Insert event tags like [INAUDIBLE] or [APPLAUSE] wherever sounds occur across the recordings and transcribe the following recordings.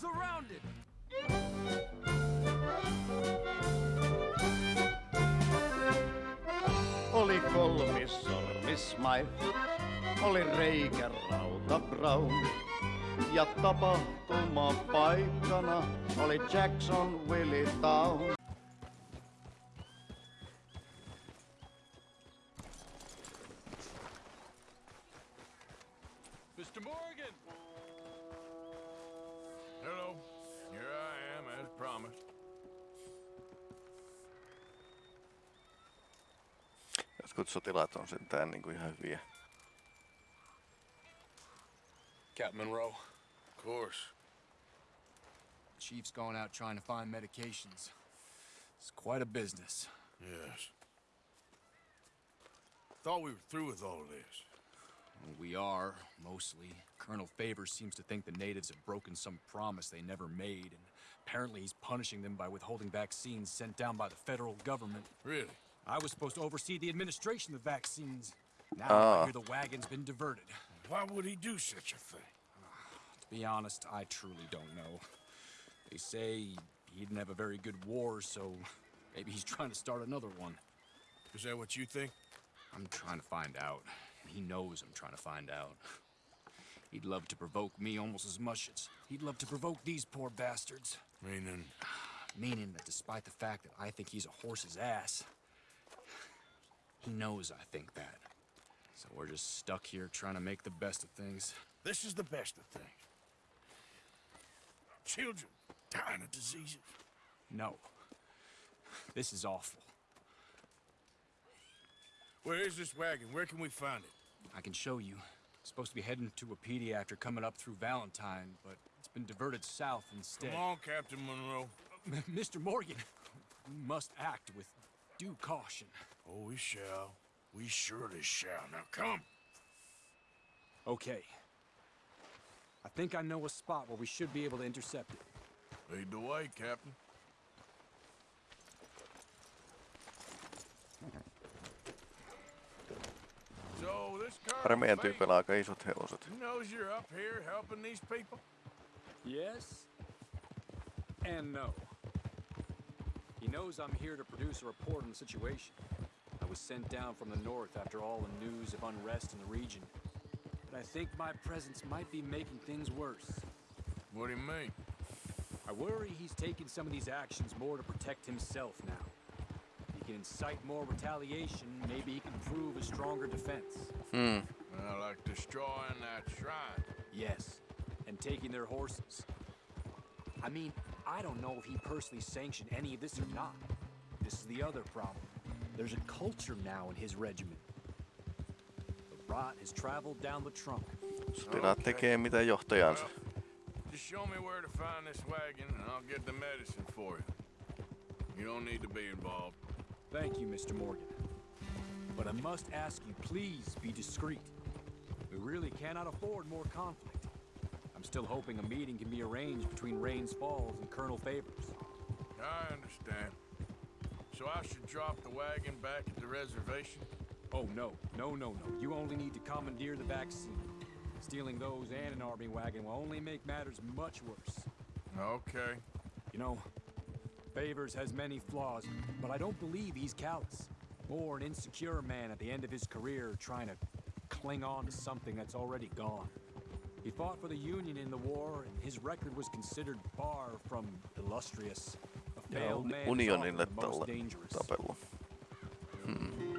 surrounded! Oli kolmissormis Smythe, oli reikä Rauta Brown. Ja tapahtuma paikkana oli Jackson Willie Town. Sotilaat on sentään niinku ihan hyviä. Captain Monroe. Of course. Chief's going out trying to find medications. It's quite a business. Yes. Thought we were through with all this. We are, mostly. Colonel Favours seems to think the natives have broken some promise they never made, and apparently he's punishing them by withholding vaccines sent down by the federal government. Really? I was supposed to oversee the administration of the vaccines. Now Ah. I hear the wagon's been diverted. Why would he do such a thing? To be honest, I truly don't know. They say he didn't have a very good war, so maybe he's trying to start another one. Is that what you think? I'm trying to find out. He knows I'm trying to find out. He'd love to provoke me almost as much as he'd love to provoke these poor bastards. Meaning, Meaning that despite the fact that I think he's a horse's ass, he knows I think that. So we're just stuck here trying to make the best of things. this is the best of things. Children dying of diseases. No. This is awful. Where is this wagon? Where can we find it? I can show you. It's supposed to be heading to a pediatric coming up through Valentine, but it's been diverted south instead. Come on, Captain Monroe. [LAUGHS] Mr. Morgan, we must act with due caution. Oh, we shall. We surely shall. Now come. Okay. I think I know a spot where we should be able to intercept it. Lead the way, Captain. So this Pari Colonel meidän Fagan, tyypillä aika isot hevoset. he knows you're up here helping these people? Yes. And no. He knows I'm here to produce a report on the situation. I was sent down from the north after all the news of unrest in the region. But I think my presence might be making things worse. What do you mean? I worry he's taking some of these actions more to protect himself now. He can incite more retaliation, maybe he can prove a stronger defense. Hmm. Well, like destroying that shrine. Yes, and taking their horses. I mean, I don't know if he personally sanctioned any of this or not. This is the other problem. There's a culture now in his regiment. The rot has traveled down the trunk. Sotilaat tekee mitä johtajansa. Well, just show me where to find this wagon, and I'll get the medicine for you. You don't need to be involved. Thank you, Mr. Morgan. But I must ask you, please be discreet. We really cannot afford more conflict. I'm still hoping a meeting can be arranged between Rains Falls and Colonel Favours. I understand. So I should drop the wagon back at the reservation? Oh, no. No, no, no. You only need to commandeer the vaccine. Stealing those and an army wagon will only make matters much worse. Okay. You know, Favours has many flaws, but I don't believe he's callous. Or an insecure man at the end of his career trying to cling on to something that's already gone. He fought for the Union in the war, and his record was considered far from illustrious. A Ja failed uni- man is unionille often the most tällä dangerous. tapellut. Hmm.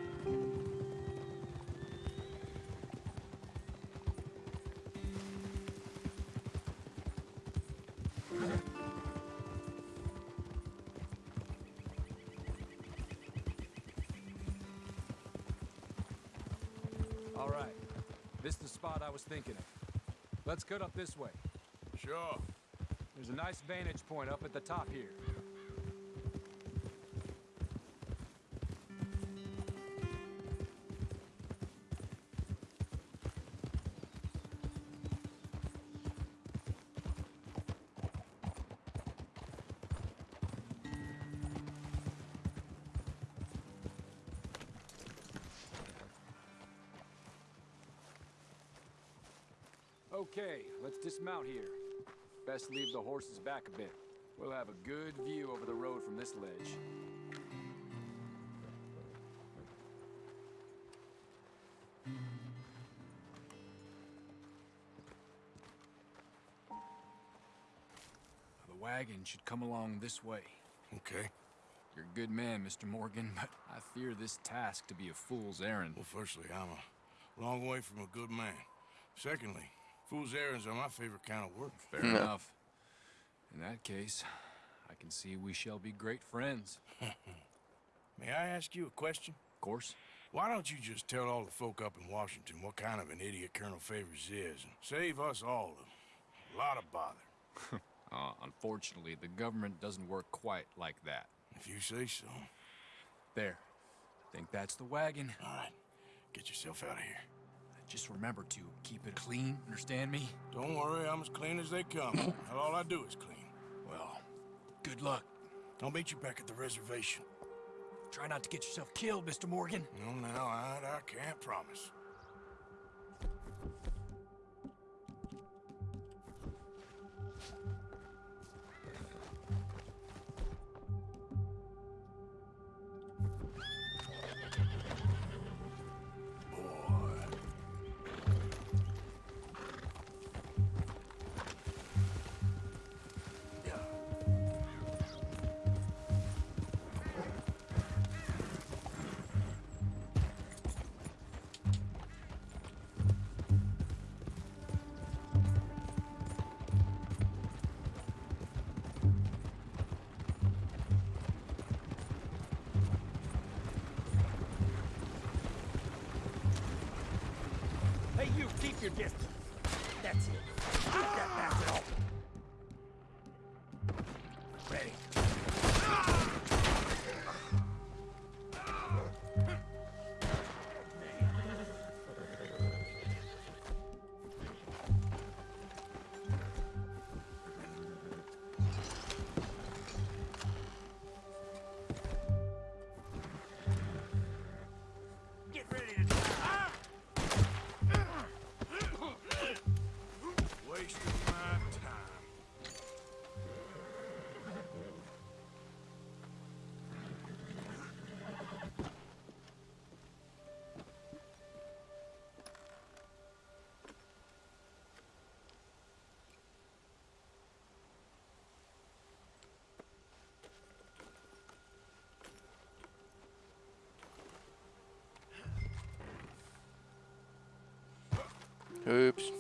All right. This is the spot I was thinking of. Let's cut up this way. Sure. There's a nice vantage point up at the top here. Okay, let's dismount here. Best leave the horses back a bit. We'll have a good view over the road from this ledge. The wagon should come along this way. Okay. You're a good man, Mr. Morgan, [LAUGHS] but I fear this task to be a fool's errand. Well, firstly, I'm a long way from a good man. Secondly, fool's errands are my favorite kind of work. Fair enough. In that case, I can see we shall be great friends. [LAUGHS] May I ask you a question? Of course. Why don't you just tell all the folk up in Washington what kind of an idiot Colonel Favours is and save us all a lot of bother? [LAUGHS] Uh, unfortunately, the government doesn't work quite like that. If you say so. There. I think that's the wagon. All right, get yourself out of here. Just remember to keep it clean, understand me? Don't worry, I'm as clean as they come. [LAUGHS] All I do is clean. Well, good luck. I'll meet you back at the reservation. Try not to get yourself killed, Mr. Morgan. No, now, I, I can't promise. Your distance. Hyps.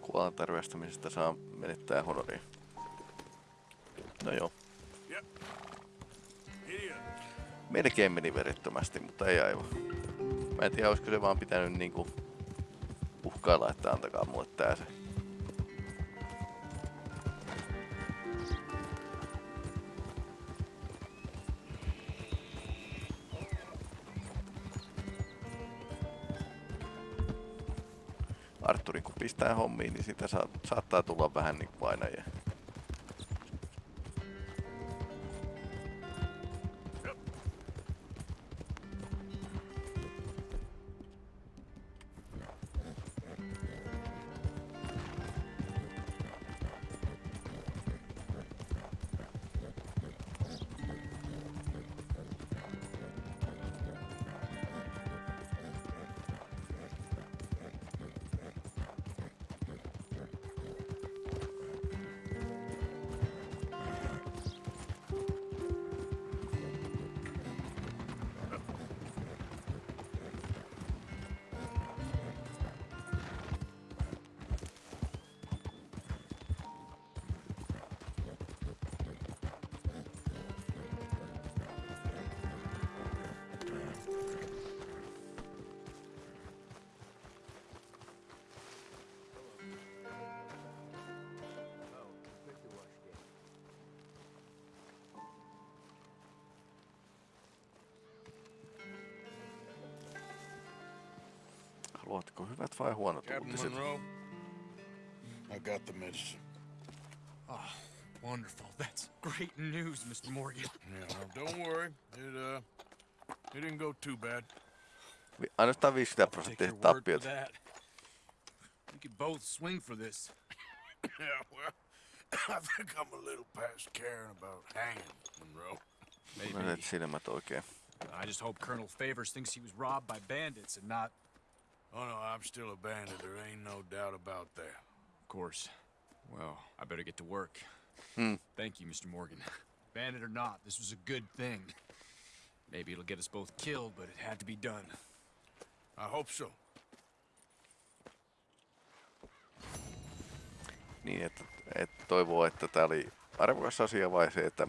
Kuolan tervestämisestä saa menettää honoria. No joo. Melkein meni verettömästi, mutta ei aivan. Mä en tiedä, olisiko se vaan pitänyt niinku uhkailla, että antakaa mulle tää se. Arturin kun pistää hommiin, niin sitä saa, saattaa tulla vähän niinku painajia. Ootko hyvät vai huonot Captain uutiset? Monroe, I got the medicine. Oh, wonderful. That's great news, Mr. Morgan. Yeah, well, don't worry. It, uh, it didn't go too bad. Vi- Ainoastaan 50 Take prosenttia your word for tappiot. that. We could both swing for this. [COUGHS] Yeah, well, I think I'm a little past caring about hanging, Monroe. Maybe. I just hope Colonel Favours thinks he was robbed by bandits and not, Oh no, I'm still a bandit. There ain't no doubt about that. of course. Well, I better get to work. Hmm. Thank you, Mr. Morgan. Bandit or not, this was a good thing. Maybe it'll get us both killed, but it had to be done. I hope so. Niin, että, että toivoo, että tää oli arvokas asia vai se, että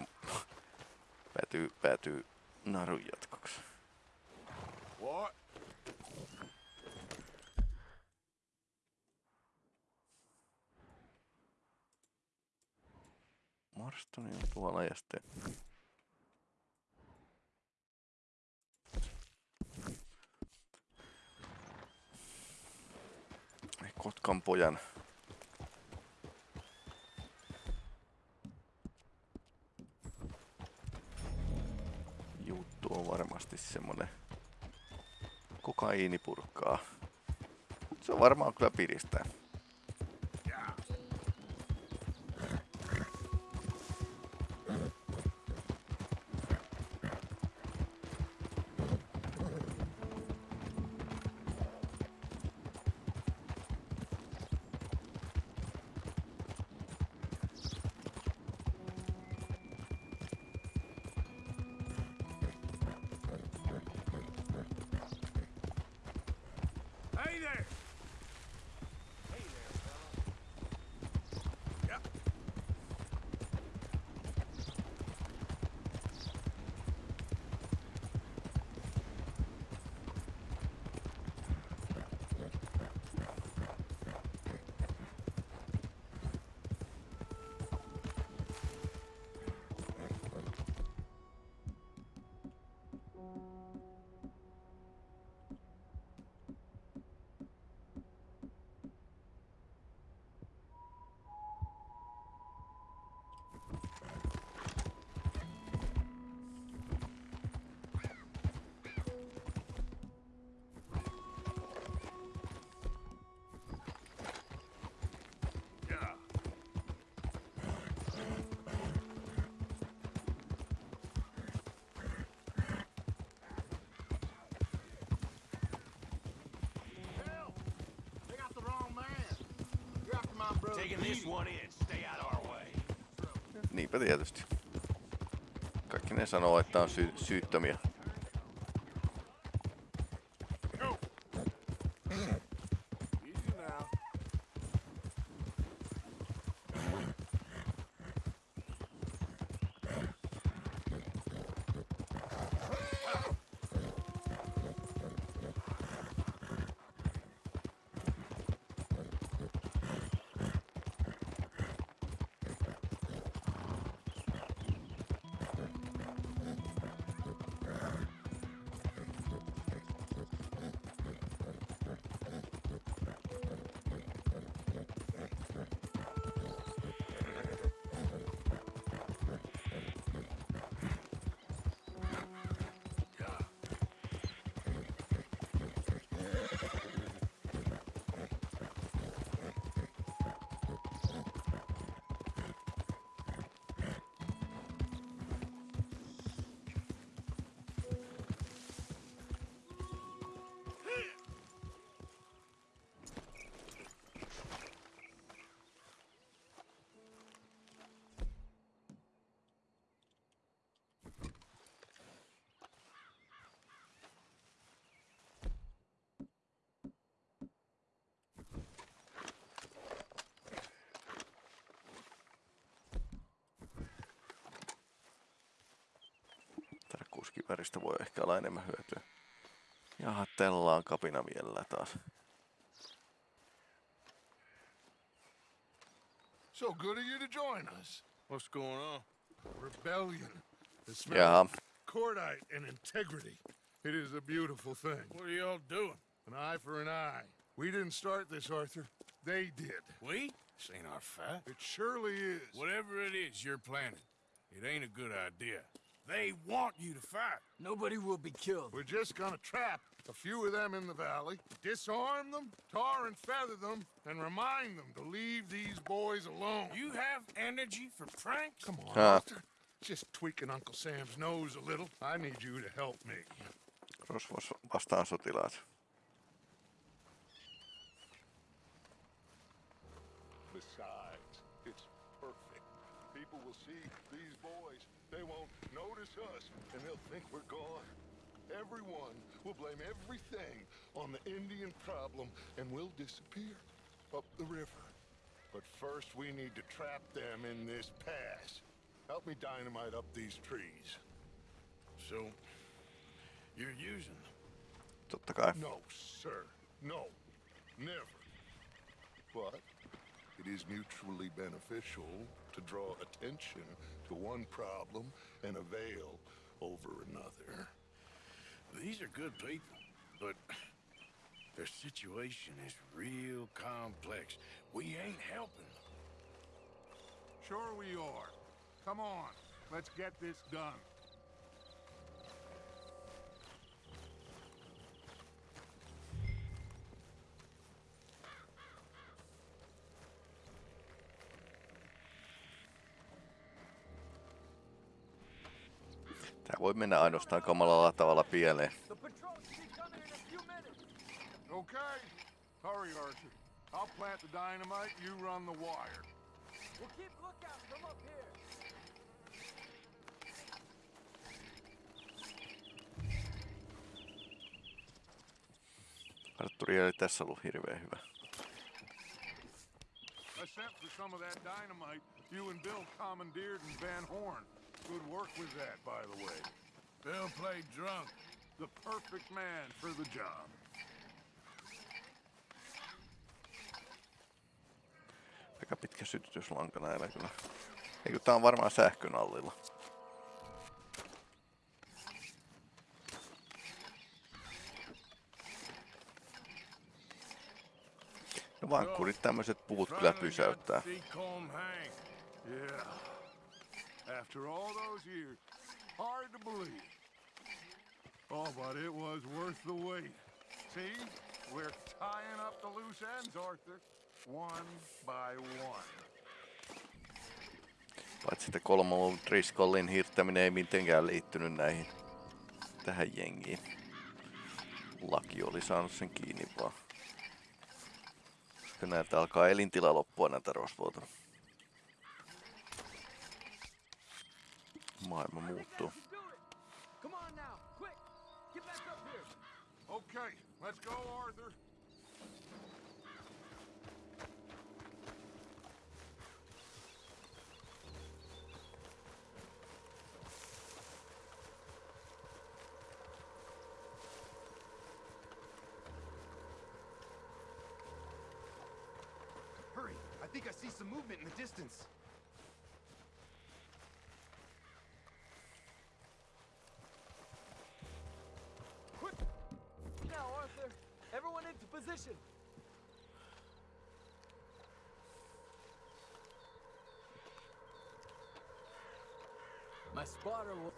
[LAUGHS] päätyy, päätyy narun jatkoksi. Marstoni on tuolla ja sitten... Kotkan pojan juttu on varmasti semmonen kokaiinipurkkaa. Se on varmaan kyllä piristää. Niinpä tietysti. Kaikki ne sanoo, että on sy- syyttömiä. Tarkkuuskiväristä voi ehkä olla enemmän hyötyä. Jaha, tellaan kapina vielä taas. So good of you to join us. What's going on? Rebellion. It smells cordite and integrity. It is a beautiful thing. What are y'all doing? An eye for an eye. We didn't start this, Arthur. They did. We? This ain't our fight. It surely is. Whatever it is you're planning, it ain't a good idea. They want you to fight. Nobody will be killed. We're just gonna trap a few of them in the valley, disarm them, tar and feather them, and remind them to leave these boys alone. You have energy for pranks? Come on, Ah. Arthur. Just tweaking Uncle Sam's nose a little. I need you to help me. Rosvos vastaan sotilaat. Besides, it's perfect. People will see these boys. They won't notice us, and they'll think we're gone. Everyone will blame everything on the Indian problem, and we'll disappear up the river. But first, we need to trap them in this pass. Help me dynamite up these trees. So, you're using them. Totta kai. No, sir. No. Never. But it is mutually beneficial to draw attention to one problem and a veil over another. These are good people, but their situation is real complex. We ain't helping them. Sure we are. Come on. Let's get this done. Voi mennä ainoastaan kamalalla tavalla pieleen. Okay. Hurry, Arthur. I'll plant the dynamite, you run the wire. We'll keep lookout from up here. Arturi ei tässä ollut hirveän hyvä. I sent for some of that dynamite you and Bill commandeered in Van Horn. Good work with that, by the way. Bill played drunk. The perfect man for the job. Aika pitkä sytytyslanka näillä kyllä. Eikö tää on varmaan sähkön allilla. No vankkurit tämmöiset puut kyllä pysäyttää. Yeah. After all those years, hard to believe. Oh, but it was worth the wait. See? We're tying up the loose ends, Arthur. One by one. Paitsi että kolmon Driscollin hirttäminen ei mitenkään liittynyt näihin tähän jengiin. Laki oli saanut sen kiinni vaan. Koska näiltä alkaa elintila loppua näitä rosvoilta. Up here. Okay, let's go, Arthur. Hurry! I think I see some movement in the distance. Position. My spotter will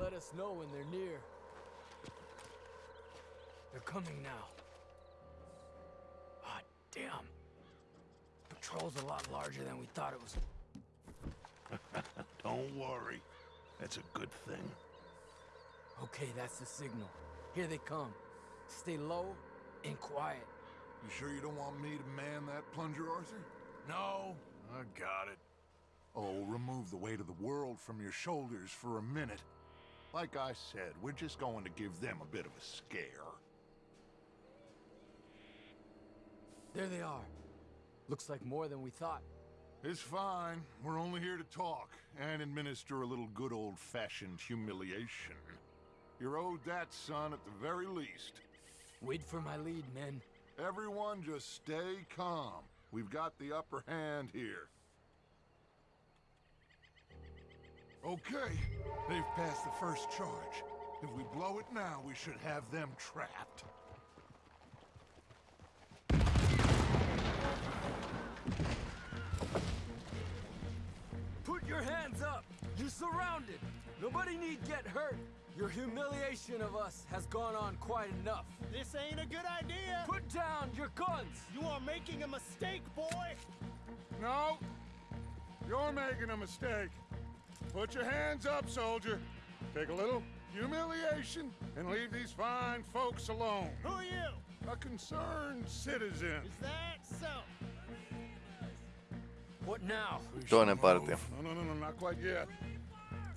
let us know when they're near. They're coming now. Ah, damn. Patrol's a lot larger than we thought it was. [LAUGHS] Don't worry. That's a good thing. Okay, that's the signal. Here they come. Stay low and quiet. You sure you don't want me to man that plunger, Arthur? No, I got it. Oh, remove the weight of the world from your shoulders for a minute. Like I said, we're just going to give them a bit of a scare. There they are. Looks like more than we thought. It's fine. We're only here to talk and administer a little good old-fashioned humiliation. You're owed that, son, at the very least. Wait for my lead, men. Everyone just stay calm. We've got the upper hand here. Okay, they've passed the first charge. If we blow it now, we should have them trapped. Put your hands up! You're surrounded! Nobody need get hurt! Your humiliation of us has gone on quite enough. This ain't a good idea. Put down your guns! You are making a mistake, boy. No! You're making a mistake. Put your hands up, soldier. Take a little humiliation and leave these fine folks alone. Who are you? A concerned citizen. Is that so? What now? Toinen partio. No, no, no, no, not quite yet.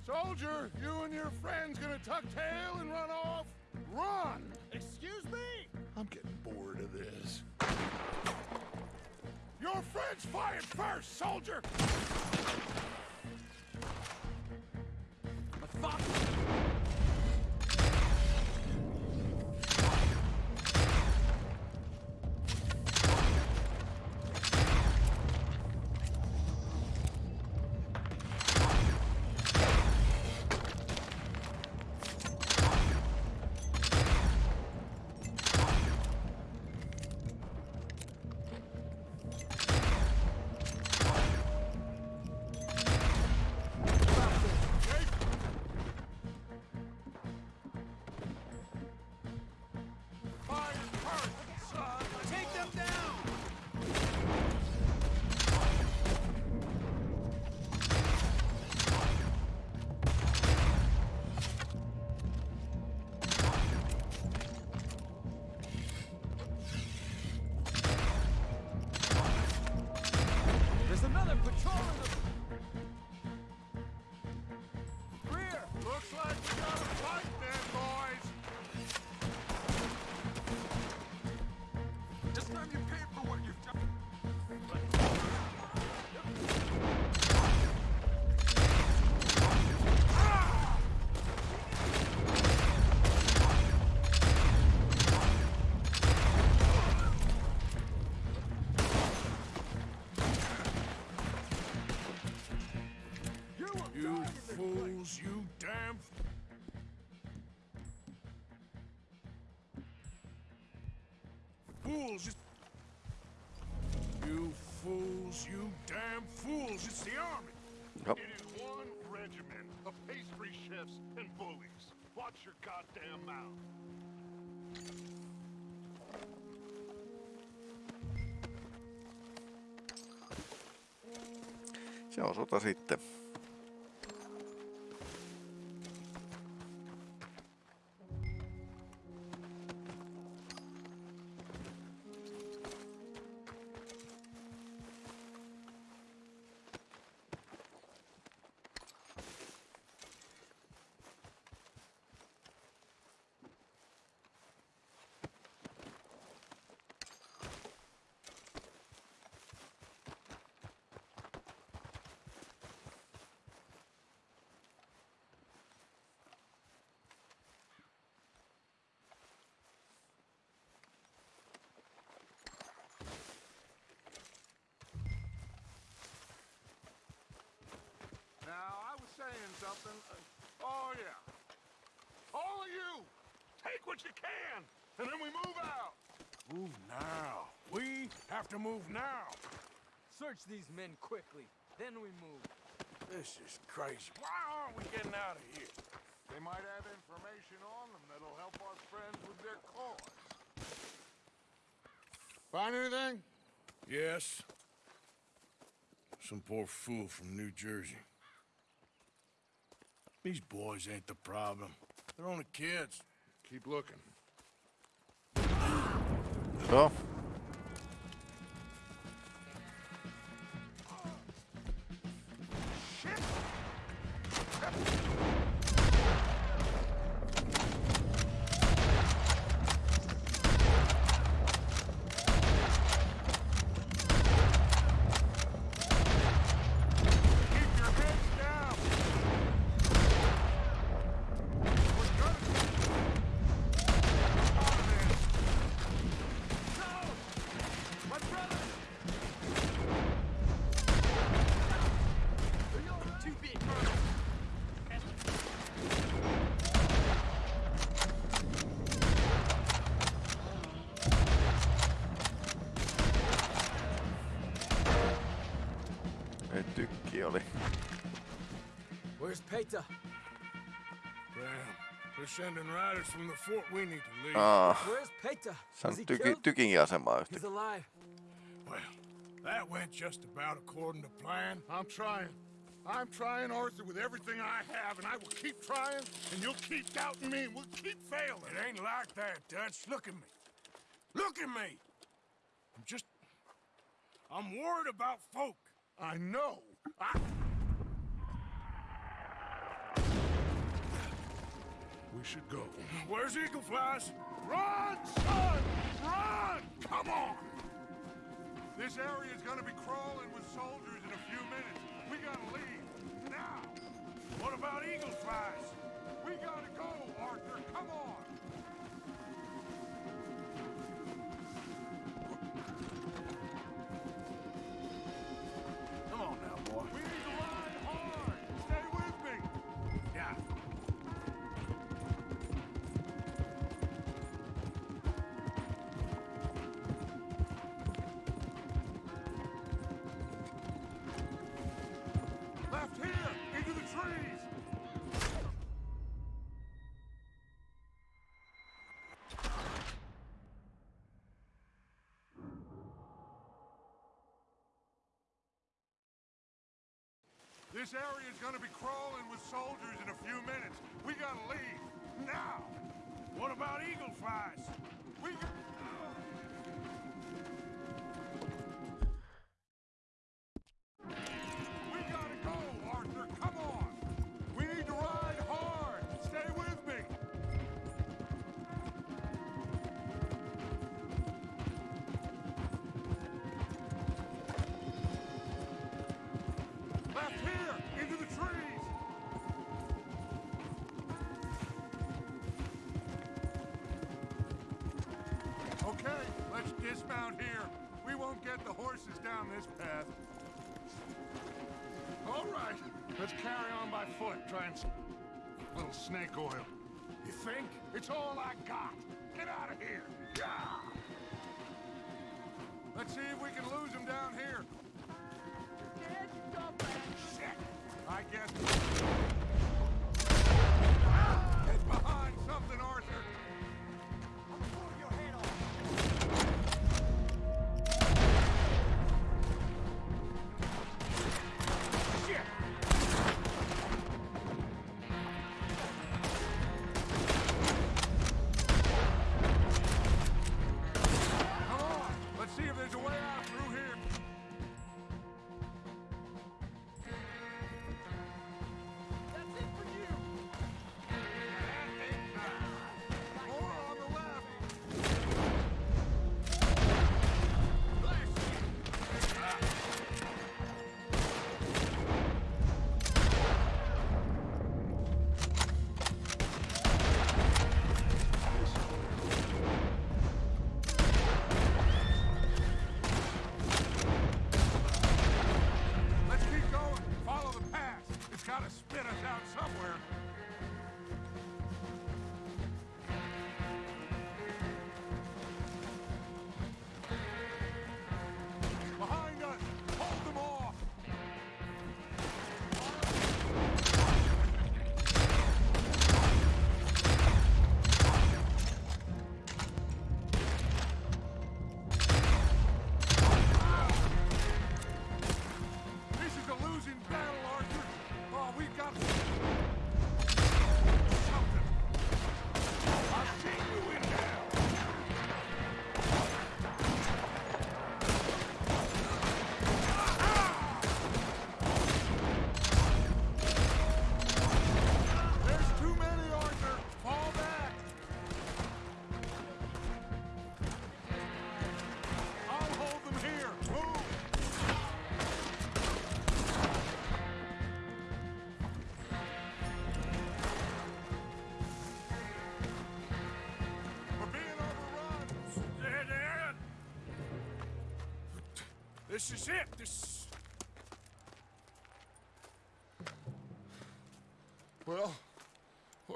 Soldier, you and your friends gonna tuck tail and run off? Run! Excuse me? I'm getting bored of this. Your friends fired first, soldier! Damn fools! It's the army! Yep. It is one regiment of pastry chefs and bullies. Watch your goddamn mouth. Se on sota sitten. Move now. Search these men quickly, then we move. This is crazy. Why aren't we getting out of here? They might have information on them that'll help our friends with their cause. Find anything? Yes. Some poor fool from New Jersey. These boys ain't the problem. They're only kids. Keep looking. Joo. Where's Paytah? Damn. They're sending riders from the fort. We need to leave. Aa, Where's Paytah? se on tyki, killed? tykin asemaa He's alive. Well, that went just about according to plan. I'm trying. I'm trying, Arthur, with everything I have, and I will keep trying, and you'll keep doubting me, and we'll keep failing. It ain't like that, Dutch. Look at me. Look at me. I'm just. I'm worried about folk. I know. I... We should go. Where's Eagle Flies? Run, son! Run! Come on! This area is gonna be crawling with soldiers in a few minutes. We gotta leave. Now! What about Eagle Flies? We gotta go, Arthur! Come on! This area is gonna be crawling with soldiers in a few minutes. We gotta leave. Now! What about Eagle Flies? Get the horses down this path. All right, let's carry on by foot. Try and... Little snake oil. You think? It's all I got. Get out of here. Gah! Let's see if we can lose him down here. Shit! I guess...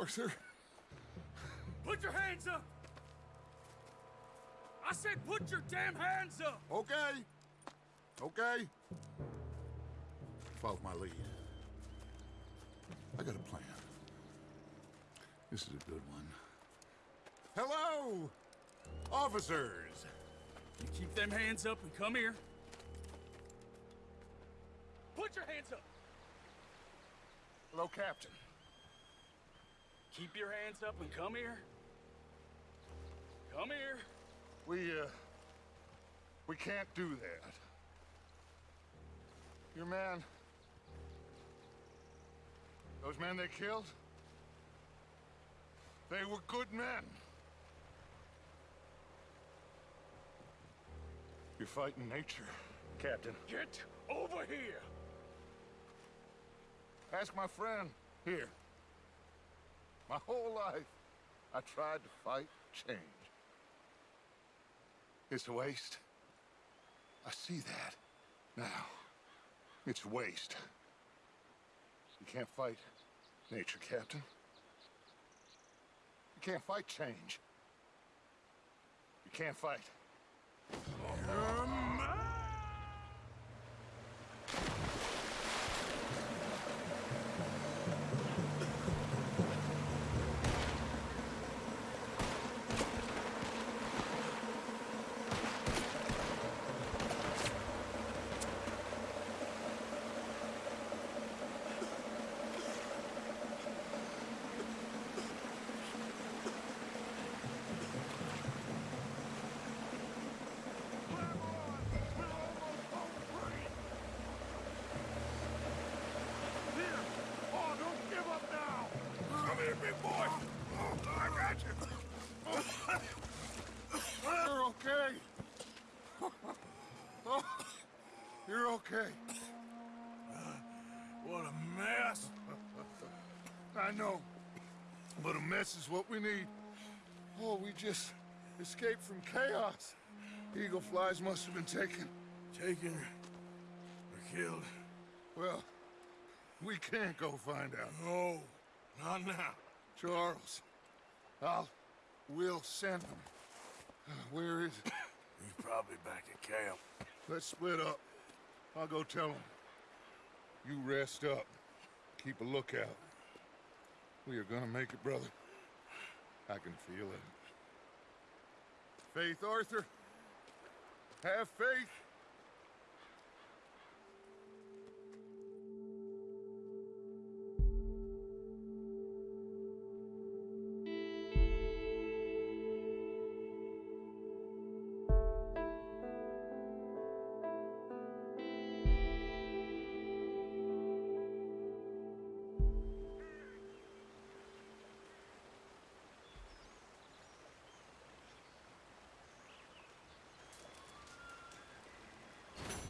Arthur, Put your hands up! I said put your damn hands up! okay. Okay. Follow my lead. I got a plan. This is a good one. Hello, officers. You keep them hands up and come here. Put your hands up. Hello, Captain. Keep your hands up and come here. Come here. We, uh, we can't do that. Your man, those men they killed, they were good men. You're fighting nature, Captain. Get over here. Ask my friend here. My whole life, I tried to fight change. It's a waste. I see that now. It's waste. You can't fight nature, Captain. You can't fight change. You can't fight. Oh, don't give up now! Come here, big boy! I got you! You're okay. Oh, okay. What a mess! I know. But a mess is what we need. Oh, we just escaped from chaos. Eagle flies must have been taken. Taken or killed? Well, we can't go find out. No, not now. Charles, I'll... We'll send him. Uh, Where is it? He's probably back at camp. Let's split up. I'll go tell him. You rest up. Keep a lookout. We are gonna make it, brother. I can feel it. Faith, Arthur. Have faith.